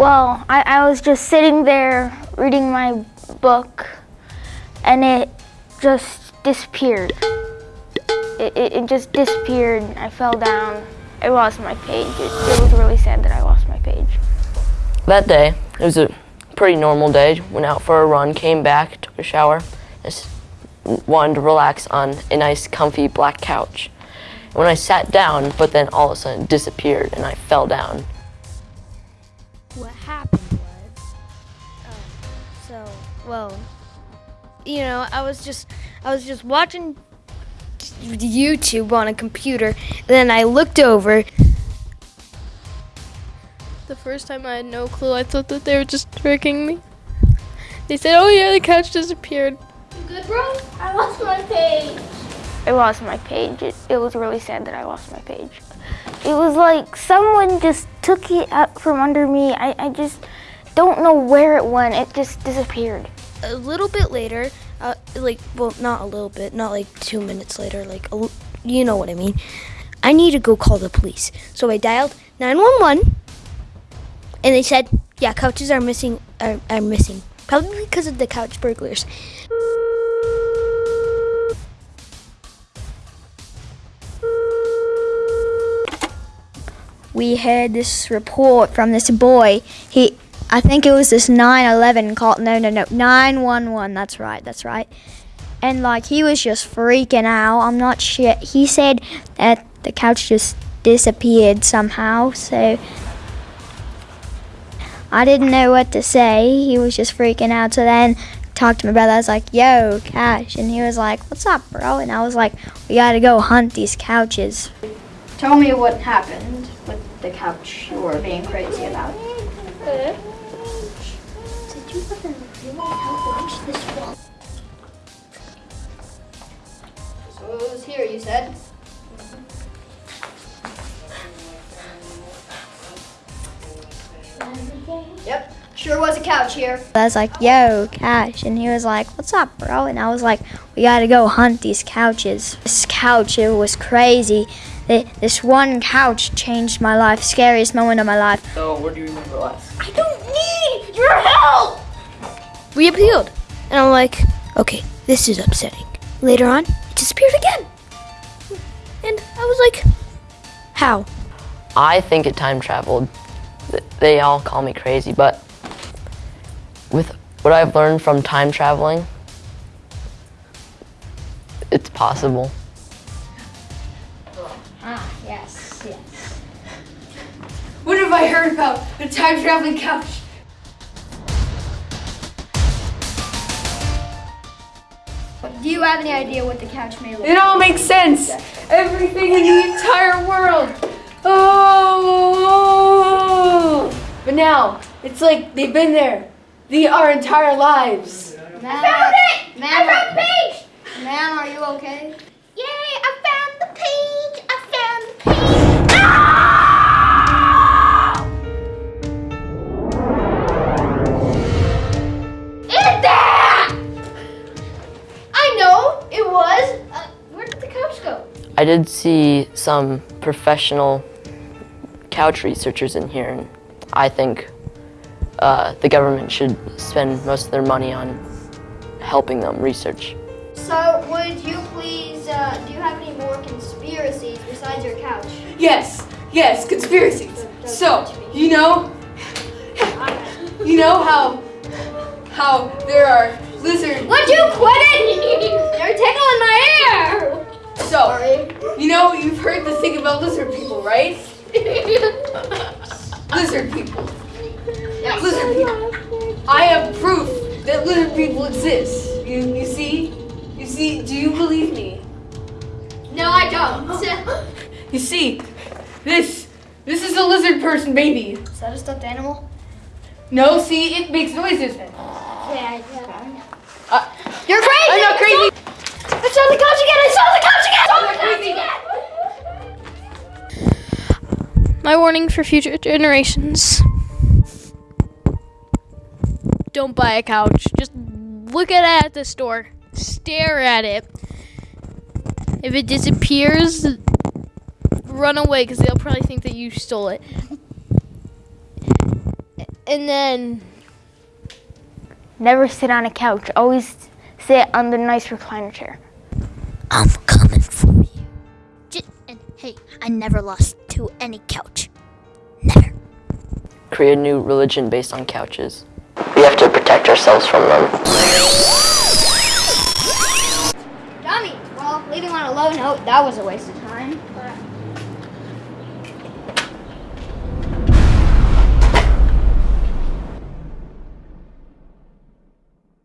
Well, I, I was just sitting there reading my book and it just disappeared. It, it, it just disappeared. I fell down. I lost my page. It, it was really sad that I lost my page. That day, it was a pretty normal day. Went out for a run, came back, took a shower, just wanted to relax on a nice, comfy black couch. When I sat down, but then all of a sudden it disappeared and I fell down. What happened was, um, so well, you know, I was just, I was just watching YouTube on a computer, and then I looked over. The first time I had no clue. I thought that they were just tricking me. They said, "Oh yeah, the couch disappeared." Good, bro? I lost my page. I lost my page. It, it was really sad that I lost my page. It was like someone just took it out from under me. I, I just don't know where it went. It just disappeared. A little bit later, uh, like, well, not a little bit, not like two minutes later, like, you know what I mean. I need to go call the police. So I dialed 911, and they said, yeah, couches are missing, are, are missing. Probably because of the couch burglars. We heard this report from this boy. He, I think it was this 911 call. No, no, no, 911. That's right. That's right. And like he was just freaking out. I'm not sure. He said that the couch just disappeared somehow. So I didn't know what to say. He was just freaking out. So then talked to my brother. I was like, "Yo, Cash," and he was like, "What's up, bro?" And I was like, "We gotta go hunt these couches." Tell me what happened with the couch you were being crazy about. Did you ever really watch this one? So it was here, you said? Yep, sure was a couch here. I was like, "Yo, Cash," and he was like, "What's up, bro?" And I was like, "We gotta go hunt these couches." This couch, it was crazy. Th- This one couch changed my life. Scariest moment of my life. So, what do you remember last? I don't need your help! We appealed. And I'm like, okay, this is upsetting. Later on, it disappeared again. And I was like, how? I think it time traveled. They all call me crazy, but with what I've learned from time traveling, it's possible. Have I heard about The time traveling couch? Do you have any idea what the couch may look like? It all makes sense. Everything in the entire world. Oh! But now, it's like they've been there the our entire lives. Man, I found it! Man, I found the page! Man, are you okay? I did see some professional couch researchers in here, and I think uh, the government should spend most of their money on helping them research. So, would you please, uh, do you have any more conspiracies besides your couch? Yes, yes, conspiracies. So, you know, you know how how there are lizards. Would you quit it? You're tickling my ear! So, you know, you've heard the thing about lizard people, right? Lizard people. Yes. Lizard people. I have proof that lizard people exist. You, you see? You see? Do you believe me? No, I don't. You see, this this is a lizard person baby. Is that a stuffed animal? No, see, it makes noises. Yeah, yeah. Uh, You're crazy! I'm not crazy. I saw the couch again! I saw the couch again! I saw the couch again! My warning for future generations. Don't buy a couch. Just look at it at the store. Stare at it. If it disappears, run away because they'll probably think that you stole it. and then Never sit on a couch. Always sit on the nice recliner chair. I'm coming for you. And hey, I never lost to any couch. Never. Create a new religion based on couches. We have to protect ourselves from them. Tommy, well, leaving on oh, a low note, that was a waste of time. But